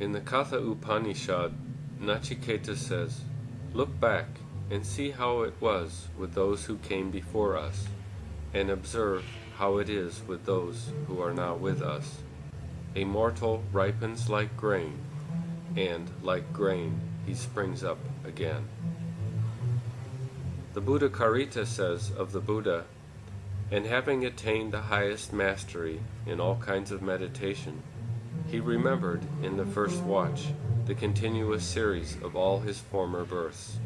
In the Katha Upanishad, Nachiketa says, Look back and see how it was with those who came before us, and observe how it is with those who are now with us. A mortal ripens like grain, and like grain he springs up again. The Buddha Karita says of the Buddha, and having attained the highest mastery in all kinds of meditation, he remembered in the first watch the continuous series of all his former births.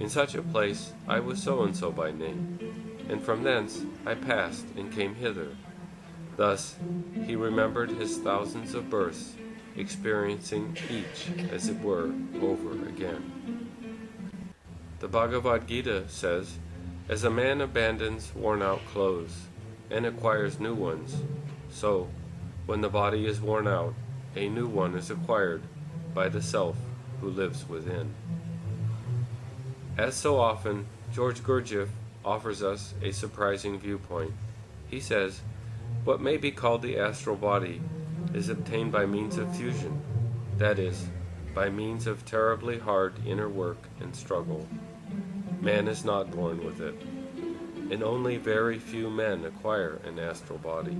In such a place I was so and so by name, and from thence I passed and came hither. Thus he remembered his thousands of births, experiencing each, as it were, over again. The Bhagavad Gita says, As a man abandons worn out clothes and acquires new ones, so, when the body is worn out, a new one is acquired by the self who lives within. As so often, George Gurdjieff offers us a surprising viewpoint. He says, What may be called the astral body is obtained by means of fusion, that is, by means of terribly hard inner work and struggle. Man is not born with it, and only very few men acquire an astral body.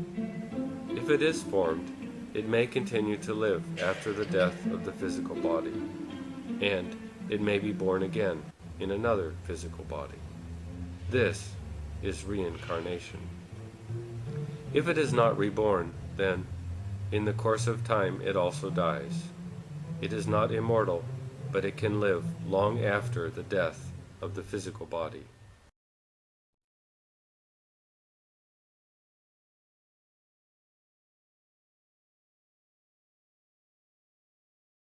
If it is formed, it may continue to live after the death of the physical body, and it may be born again in another physical body. This is reincarnation. If it is not reborn, then, in the course of time, it also dies. It is not immortal, but it can live long after the death of the physical body.